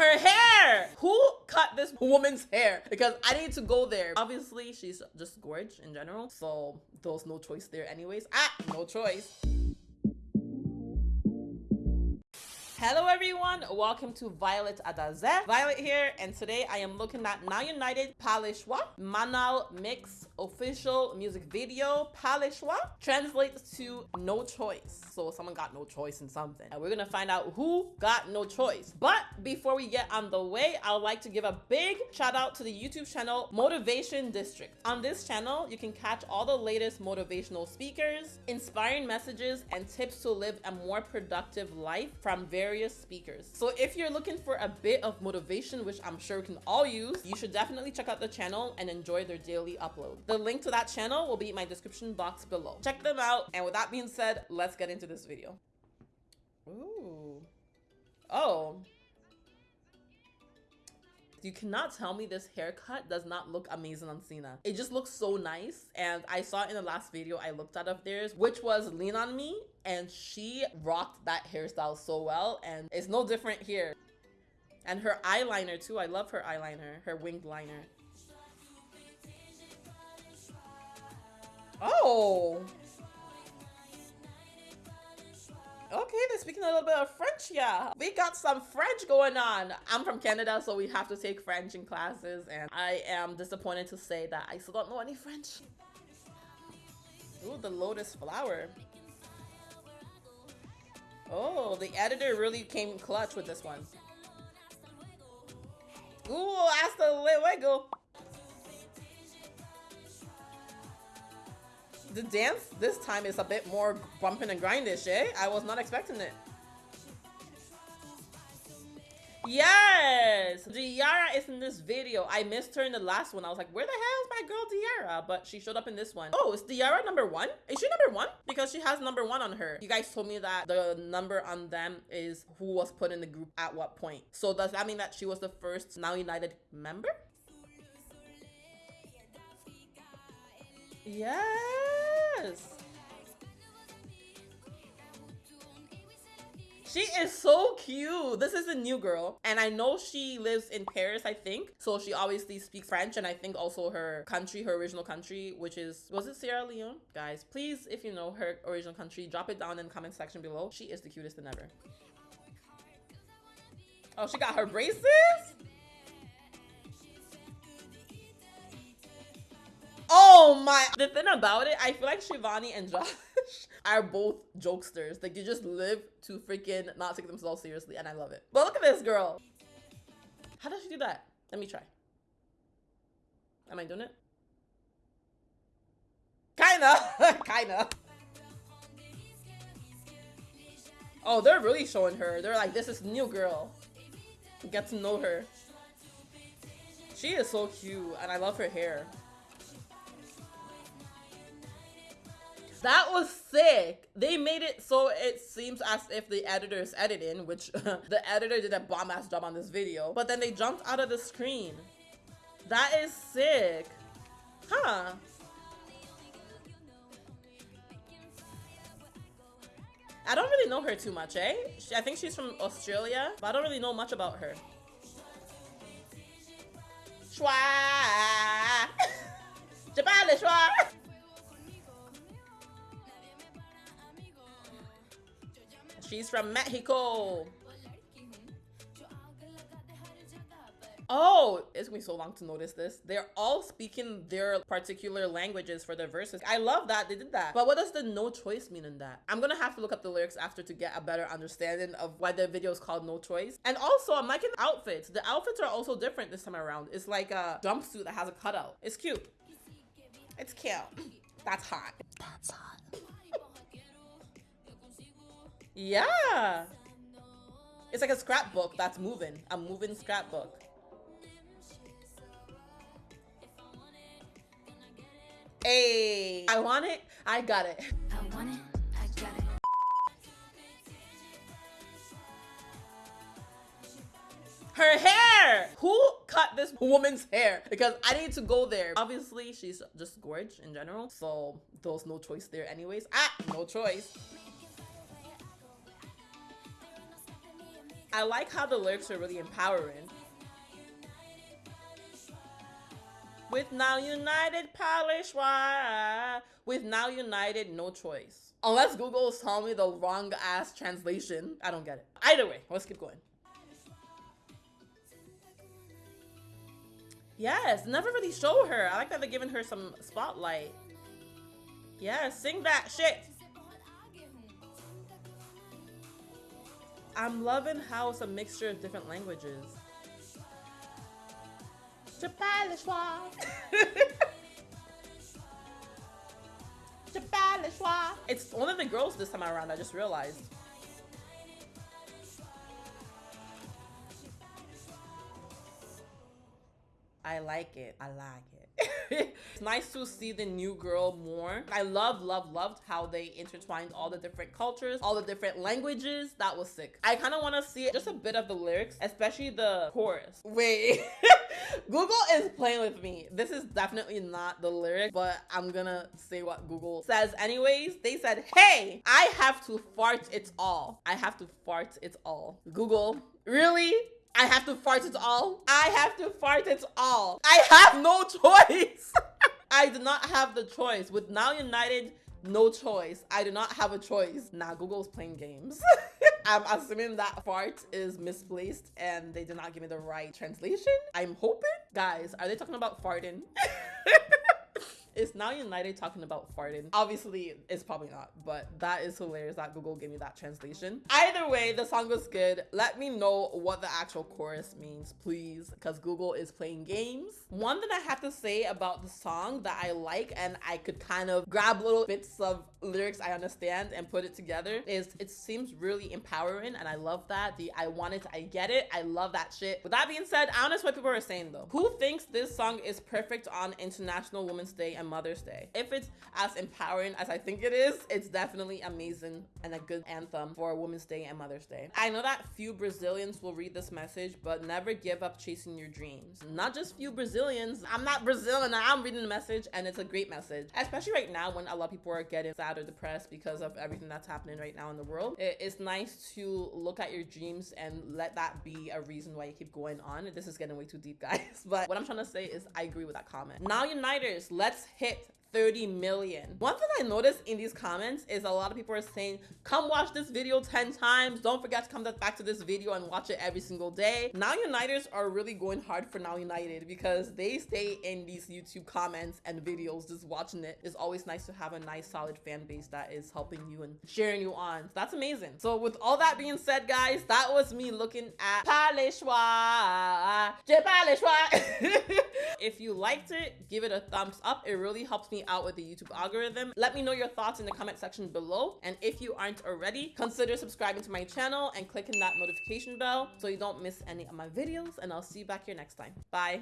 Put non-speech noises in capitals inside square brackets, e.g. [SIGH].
Her hair! Who cut this woman's hair? Because I need to go there. Obviously, she's just gorgeous in general. So there's no choice there anyways. Ah, no choice. Hello everyone, welcome to Violet Adaze. Violet here, and today I am looking at Now United Palishwa Manal Mix official music video. Palishwa translates to no choice. So someone got no choice in something. And we're gonna find out who got no choice. But before we get on the way, I would like to give a big shout out to the YouTube channel Motivation District. On this channel, you can catch all the latest motivational speakers, inspiring messages, and tips to live a more productive life from various various speakers. So if you're looking for a bit of motivation, which I'm sure we can all use, you should definitely check out the channel and enjoy their daily upload. The link to that channel will be in my description box below. Check them out. And with that being said, let's get into this video. Ooh. Oh. You cannot tell me this haircut does not look amazing on Sina. It just looks so nice. And I saw in the last video I looked at of theirs, which was Lean On Me. And she rocked that hairstyle so well. And it's no different here. And her eyeliner too. I love her eyeliner, her winged liner. Oh. Okay, they're speaking a little bit of French, yeah. We got some French going on. I'm from Canada, so we have to take French in classes, and I am disappointed to say that I still don't know any French. Ooh, the lotus flower. Oh, the editor really came clutch with this one. Ooh, hasta luego. the dance this time is a bit more bumping and grindish, eh? I was not expecting it. Yes! Diarra is in this video. I missed her in the last one. I was like, where the hell is my girl Diarra? But she showed up in this one. Oh, is Diarra number one? Is she number one? Because she has number one on her. You guys told me that the number on them is who was put in the group at what point. So does that mean that she was the first Now United member? Yes. She is so cute. This is a new girl. And I know she lives in Paris, I think. So she obviously speaks French. And I think also her country, her original country, which is, was it Sierra Leone? Guys, please, if you know her original country, drop it down in the comment section below. She is the cutest than ever. Oh, she got her braces? Oh my! The thing about it, I feel like Shivani and Josh are both jokesters. Like they just live to freaking not take themselves seriously, and I love it. But look at this girl. How does she do that? Let me try. Am I doing it? Kinda, [LAUGHS] kinda. Oh, they're really showing her. They're like, this is new girl. Get to know her. She is so cute, and I love her hair. That was sick. They made it so it seems as if the editor is editing, which [LAUGHS] the editor did a bomb ass job on this video, but then they jumped out of the screen. That is sick. Huh. I don't really know her too much, eh? I think she's from Australia, but I don't really know much about her. Schwa! [LAUGHS] Jabale schwa! She's from Mexico. Oh, it's gonna be so long to notice this. They're all speaking their particular languages for their verses. I love that they did that. But what does the no choice mean in that? I'm gonna have to look up the lyrics after to get a better understanding of why the video is called No Choice. And also, I'm liking the outfits. The outfits are also different this time around. It's like a jumpsuit that has a cutout. It's cute. It's cute. That's hot. That's hot. Yeah. It's like a scrapbook that's moving. A moving scrapbook. Hey, I want it. I got it. I want it. I got it. Her hair! Who cut this woman's hair? Because I need to go there. Obviously, she's just gorgeous in general. So there's no choice there anyways. Ah, no choice. I like how the lyrics are really empowering. With now united, Palishwa. With now united, no choice. Unless Google is telling me the wrong ass translation. I don't get it. Either way, let's keep going. Yes, never really show her. I like that they're giving her some spotlight. Yeah, sing that shit. I'm loving how it's a mixture of different languages. [LAUGHS] It's one of the girls this time around, I just realized. I like it. I like it. It's [LAUGHS] nice to see the new girl more. I love, love, loved how they intertwined all the different cultures, all the different languages. That was sick. I kind of want to see just a bit of the lyrics, especially the chorus. Wait. [LAUGHS] Google is playing with me. This is definitely not the lyric, but I'm gonna say what Google says anyways. They said, hey, I have to fart it all. I have to fart it all. Google, really? I have to fart it all. I have to fart it all. I have no choice. [LAUGHS] I do not have the choice. With Now United, no choice. I do not have a choice. Nah, Google's playing games. [LAUGHS] I'm assuming that fart is misplaced and they did not give me the right translation. I'm hoping. Guys, are they talking about farting? [LAUGHS] Is Now United talking about farting? Obviously, it's probably not, but that is hilarious that Google gave me that translation. Either way, the song was good. Let me know what the actual chorus means, please, because Google is playing games. One thing I have to say about the song that I like and I could kind of grab little bits of lyrics I understand and put it together is it seems really empowering and I love that. The I want it, I get it. I love that shit. With that being said, I don't know what people are saying though. Who thinks this song is perfect on International Women's Day and Mother's Day. If it's as empowering as I think it is, it's definitely amazing and a good anthem for Women's Day and Mother's Day. I know that few Brazilians will read this message, but never give up chasing your dreams. Not just few Brazilians. I'm not Brazilian. I'm reading the message and it's a great message, especially right now when a lot of people are getting sad or depressed because of everything that's happening right now in the world. It's nice to look at your dreams and let that be a reason why you keep going on. This is getting way too deep, [LAUGHS] guys. But what I'm trying to say is I agree with that comment. Now, Uniters, let's hit 30 million. One thing I noticed in these comments is a lot of people are saying, come watch this video 10 times. Don't forget to come back to this video and watch it every single day. Now Uniters are really going hard for Now United because they stay in these YouTube comments and videos just watching it. It's always nice to have a nice solid fan base that is helping you and cheering you on. So that's amazing. So with all that being said, guys, that was me looking at Palishwa. [LAUGHS] if you liked it, give it a thumbs up. It really helps out with the YouTube algorithm. Let me know your thoughts in the comment section below. And if you aren't already, consider subscribing to my channel and clicking that notification bell so you don't miss any of my videos. And I'll see you back here next time. Bye.